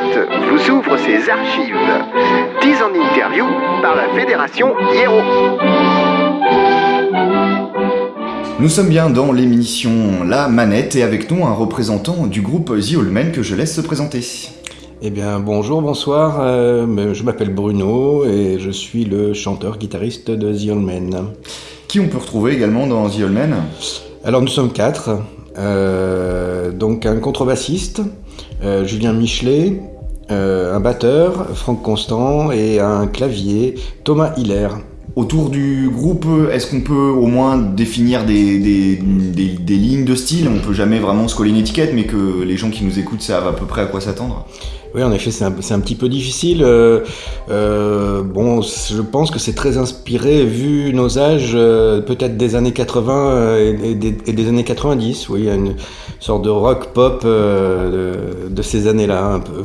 Vous ouvre ses archives. 10 en interview par la Fédération Hiero. Nous sommes bien dans l'émission La Manette et avec nous un représentant du groupe The All Men que je laisse se présenter. Eh bien, bonjour, bonsoir. euh, je m'appelle Bruno et je suis le chanteur-guitariste de The All Men. Qui on peut retrouver également dans The All Men? Alors, nous sommes quatre. Euh, donc, un contrebassiste, euh, Julien Michelet, euh, un batteur, Franck Constant, et un clavier, Thomas Hiller. Autour du groupe, est-ce qu'on peut au moins définir des, des- des- des lignes de style? On peut jamais vraiment se coller une étiquette, mais que les gens qui nous écoutent savent à peu près à quoi s'attendre? Oui, en effet, c'est un, petit peu difficile. Euh, euh, bon, je pense que c'est très inspiré, vu nos âges, euh, peut-être des années 80 euh, et, et des, et des années 90. Oui, il y a une sorte de rock pop de, de ces années-là, un peu.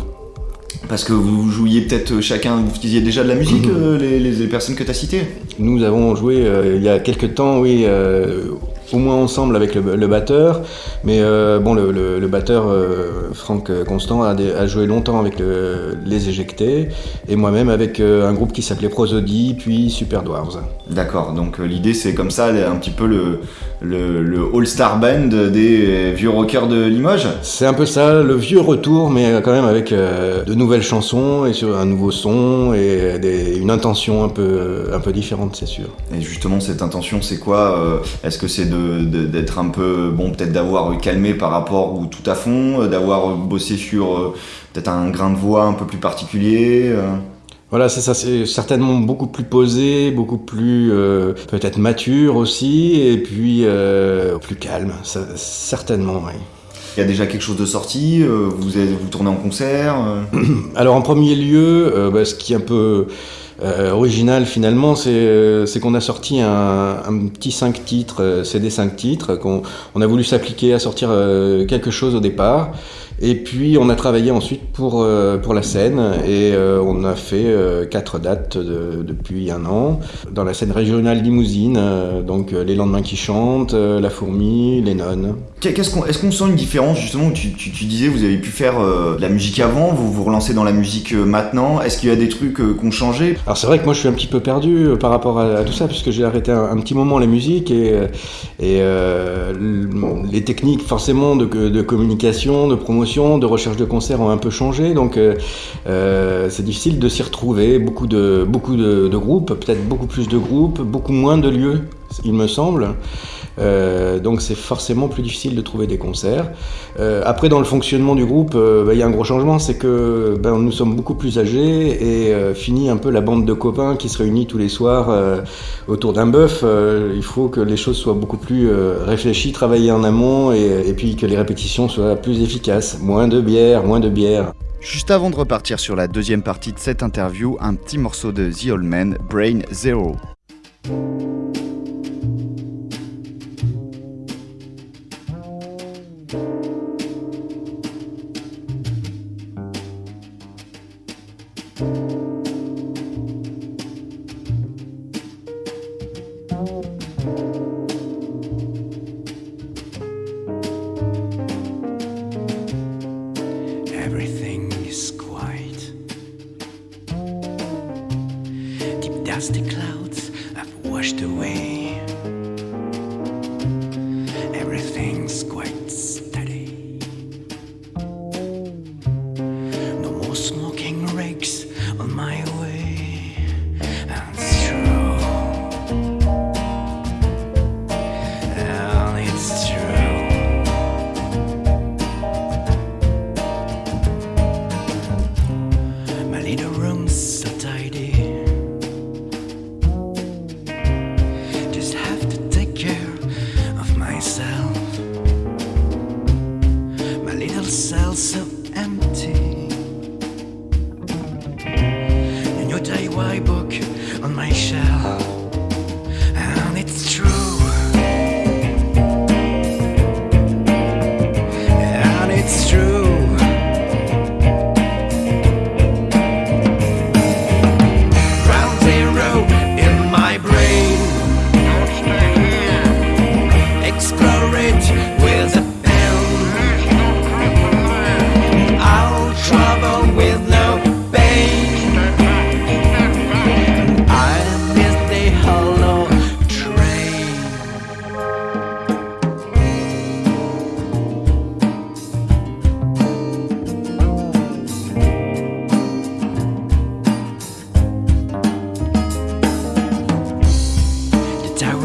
Parce que vous jouiez peut-être chacun, vous faisiez déjà de la musique, euh, les, les- les personnes que tu as citées? Nous avons joué euh, il y a quelques temps, oui, euh, au moins ensemble avec le, le batteur. Mais euh, bon, le, le- le batteur euh, Franck Constant a, joué longtemps avec le- les Éjectés et moi-même avec euh, un groupe qui s'appelait Prosody, puis Super Dwarves. D'accord, donc euh, l'idée c'est comme ça, un petit peu le, le, all-star band des vieux rockers de Limoges C'est un peu ça, le vieux retour, mais quand même avec de nouvelles chansons et sur un nouveau son et des- une intention un peu, un peu différente, c'est sûr. Et justement, cette intention, c'est quoi Est-ce que c'est de- d'être un peu, bon, peut-être d'avoir calmé par rapport ou tout à fond, euh, d'avoir bossé sur euh, peut-être un grain de voix un peu plus particulier euh Voilà, c'est ça, c'est certainement beaucoup plus posé, beaucoup plus euh, peut-être mature aussi, et puis euh, plus calme, ça- certainement, oui. Il y a déjà quelque chose de sorti euh, Vous êtes, vous tournez en concert Alors en premier lieu, bah, ce qui est un peu euh, original finalement, c'est euh, c'est qu'on a sorti un, petit 5 titres, euh, CD 5 titres, qu'on on a voulu s'appliquer à sortir quelque chose au départ. Et puis on a travaillé ensuite pour, euh, pour la scène et euh, on a fait euh, quatre dates de- depuis un an dans la scène régionale limousine, donc Les Lendemains qui chantent, La Fourmi, Les Nonnes. Qu'est-ce qu'on, Est-ce qu'on sent une différence justement tu, tu, tu disais vous avez pu faire de la musique avant, vous vous relancez dans la musique maintenant. Est-ce qu'il y a des trucs qui ont changé? Alors c'est vrai que moi je suis un petit peu perdu par rapport à, à tout ça puisque j'ai arrêté un, un petit moment la musique et, et euh, les techniques forcément de, de communication, de promotion, de recherche de concerts ont un peu changé donc euh, euh, c'est difficile de s'y retrouver. Beaucoup de, groupes, peut-être beaucoup plus de groupes, beaucoup moins de lieux il me semble. Euh, donc c'est forcément plus difficile de trouver des concerts. Euh, après, dans le fonctionnement du groupe, euh, bah, il y a un gros changement, c'est que ben, nous sommes beaucoup plus âgés et fini un peu la bande de copains qui se réunit tous les soirs autour d'un bœuf. Il faut que les choses soient beaucoup plus réfléchies, travaillées en amont et, et puis que les répétitions soient plus efficaces. Moins de bière, moins de bière. Juste avant de repartir sur la deuxième partie de cette interview, un petit morceau de The Old Man, Brain Zero.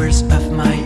of my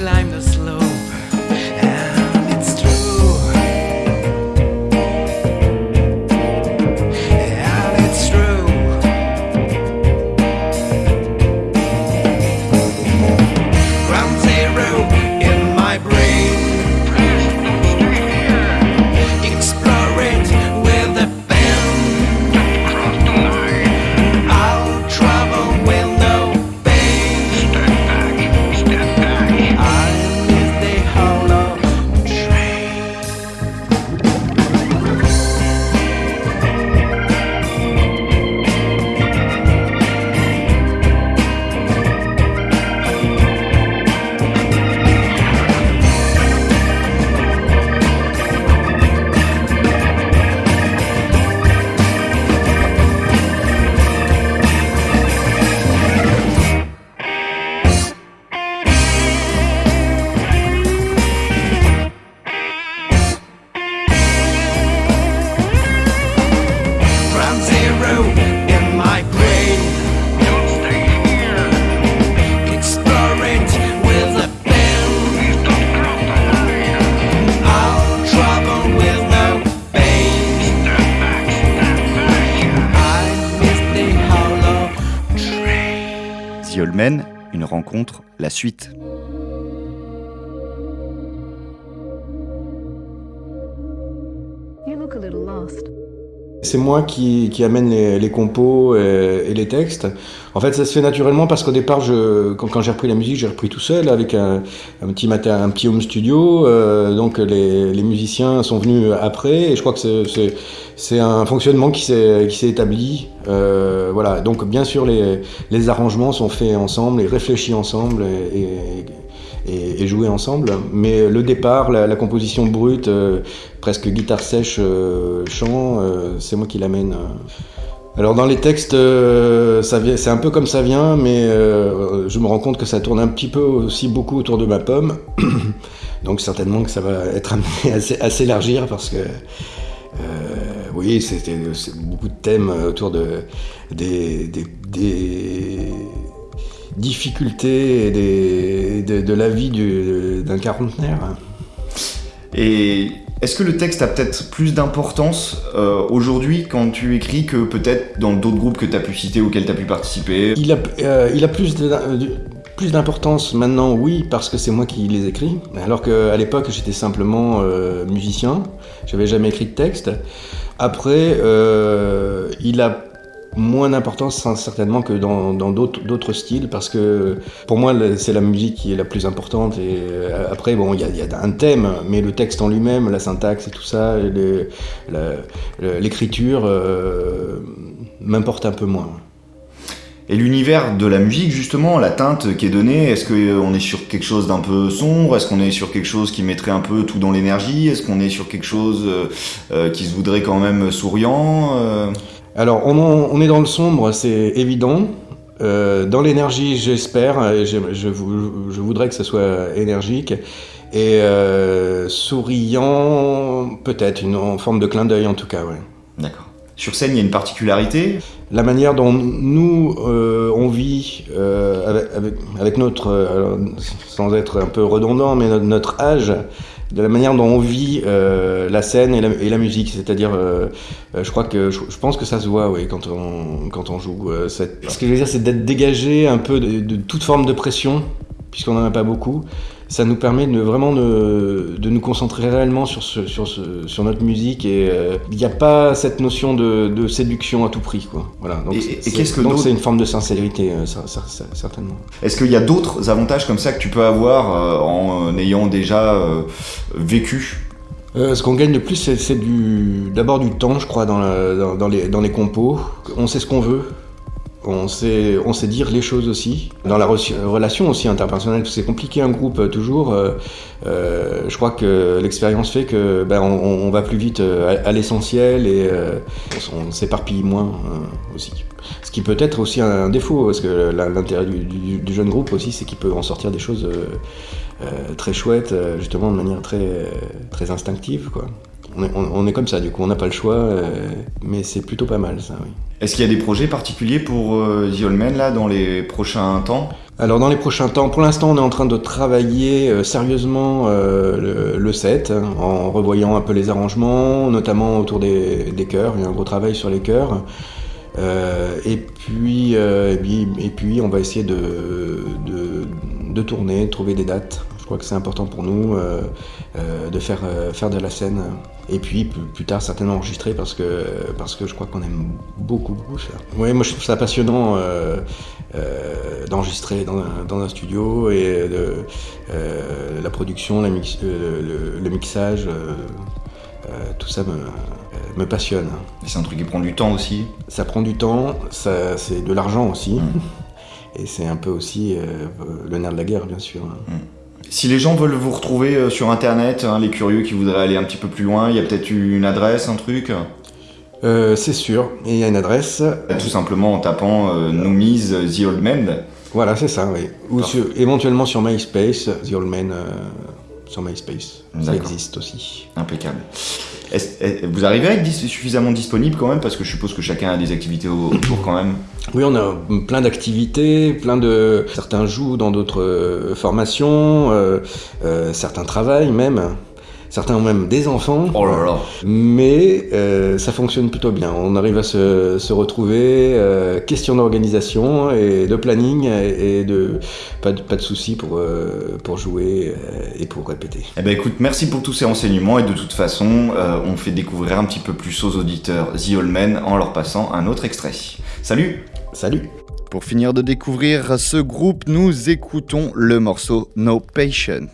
climb the slope. Une rencontre, la suite. C'est moi qui, qui amène les, les compos et, et les textes. En fait, ça se fait naturellement parce qu'au départ, je, quand, quand j'ai repris la musique, j'ai repris tout seul avec un, petit matin, un petit home studio. Euh, donc les, les musiciens sont venus après et je crois que c'est- un fonctionnement qui s'est qui s'est établi. Euh, voilà. Donc bien sûr, les, les arrangements sont faits ensemble et réfléchis ensemble et, et, et, joués ensemble. Mais le départ, la, composition brute, euh, presque guitare sèche, euh, chant, euh, c'est moi qui l'amène. Alors dans les textes, c'est un peu comme ça vient, mais je me rends compte que ça tourne un petit peu aussi beaucoup autour de ma pomme. Donc certainement que ça va être amené à, s'é- à s'élargir parce que euh, oui, c'était beaucoup de thèmes autour de des difficultés des, de, de la vie du- d'un quarantenaire. Et est-ce que le texte a peut-être plus d'importance euh, aujourd'hui quand tu écris que peut-être dans d'autres groupes que tu as pu citer auxquels tu as pu participer? Il a, euh, il a plus de- de- plus d'importance maintenant, oui, parce que c'est moi qui les écris. Alors qu'à l'époque, j'étais simplement euh, musicien. J'avais jamais écrit de texte. Après, euh, il a moins d'importance hein, certainement que dans d'autres styles parce que pour moi c'est la musique qui est la plus importante et euh, après bon il y a, un thème mais le texte en lui-même la syntaxe et tout ça l'écriture euh, m'importe un peu moins. Et l'univers de la musique, justement, la teinte qui est donnée, est-ce qu'on est sur quelque chose d'un peu sombre? Est-ce qu'on est sur quelque chose qui mettrait un peu tout dans l'énergie? Est-ce qu'on est sur quelque chose euh, euh, qui se voudrait quand même souriant euh? Alors, on, est dans le sombre, c'est évident. Euh, dans l'énergie, j'espère, je, je vou- je voudrais que ce soit énergique. Et euh, souriant, peut-être, en forme de clin d'œil en tout cas, ouais. D'accord. Sur scène, il y a une particularité? La manière dont nous, euh, on vit euh, avec, notre, sans être un peu redondant, mais notre, notre âge, de la manière dont on vit euh, la scène et la, musique. C'est-à-dire, euh, euh, je crois que, je, pense que ça se voit, oui, quand on, quand on joue. Ce que je veux dire, c'est d'être dégagé un peu de, de toute forme de pression, puisqu'on n'en a pas beaucoup. Ça nous permet de vraiment de, de nous concentrer réellement sur, ce, sur, ce, sur notre musique et euh, il n'y a pas cette notion de, de séduction à tout prix. Quoi. Voilà, donc Et- c'est- et c'est- qu'est-ce que donc d'autre c'est une forme de sincérité, euh, ça- ça- ça- certainement. Est-ce qu'il y a d'autres avantages comme ça que tu peux avoir euh, en ayant déjà euh, vécu? Euh, ce qu'on gagne de plus, c'est d'abord du temps, je crois, dans, la- dans, dans les, dans les compos. On sait ce qu'on veut. On sait, on sait dire les choses aussi. Dans la re- relation aussi interpersonnelle, c'est compliqué un groupe euh, toujours. euh, euh, je crois que l'expérience fait que ben, on, va plus vite à, l'essentiel et on, s'éparpille moins aussi. Ce qui peut être aussi un, défaut, parce que l'intérêt du, du- jeune groupe aussi, c'est qu'il peut en sortir des choses très chouettes, justement de manière très, très instinctive. Quoi. On, est, on- on est comme ça, du coup, on n'a pas le choix, euh, mais c'est plutôt pas mal ça, oui. Est-ce qu'il y a des projets particuliers pour euh, The Old Man là dans les prochains temps? Alors dans les prochains temps, pour l'instant on est en train de travailler euh, sérieusement euh, le, le set, hein, en revoyant un peu les arrangements, notamment autour des, des chœurs, il y a un gros travail sur les chœurs. Et, puis, et, puis, et puis on va essayer de, de, de tourner, de trouver des dates. Je crois que c'est important pour nous euh, euh, de faire, euh, faire de la scène. Et puis plus, plus tard certainement enregistrer parce que, parce que je crois qu'on aime beaucoup, beaucoup ça. Oui, moi je trouve ça passionnant d'enregistrer dans, un- dans un studio et de, la production, la mix- le, le mixage, euh, tout ça me, euh, me passionne. C'est un truc qui prend du temps aussi. Ça prend du temps, ça, c'est de l'argent aussi. Mm. Et c'est un peu aussi euh, le nerf de la guerre, bien sûr. Si les gens veulent vous retrouver euh, sur internet, hein, les curieux qui voudraient aller un petit peu plus loin, il y a peut-être une adresse, un truc? Euh, c'est sûr, il y a une adresse. Tout simplement en tapant euh, Noomies euh, The Old Man. Voilà, c'est ça, oui. Ou sur- éventuellement sur MySpace, The Old Man euh, sur MySpace. Ça existe aussi. Impeccable. Est- vous arrivez à être dis- suffisamment disponible quand même? Parce que je suppose que chacun a des activités au- autour quand même. Oui, on a plein d'activités, plein de... Certains jouent dans d'autres euh, formations, euh, euh, certains travaillent même, certains ont même des enfants. Oh là là Mais euh, ça fonctionne plutôt bien. On arrive à se, se retrouver. euh, question d'organisation et de planning et, et de pas de, pas de soucis pour, euh, pour jouer et pour répéter. Eh ben écoute, merci pour tous ces renseignements et de toute façon, euh, on fait découvrir un petit peu plus aux auditeurs The Old Man en leur passant un autre extrait. Salut Salut Pour finir de découvrir ce groupe, nous écoutons le morceau No Patient.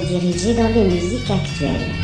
Diriger dans les musiques actuelles.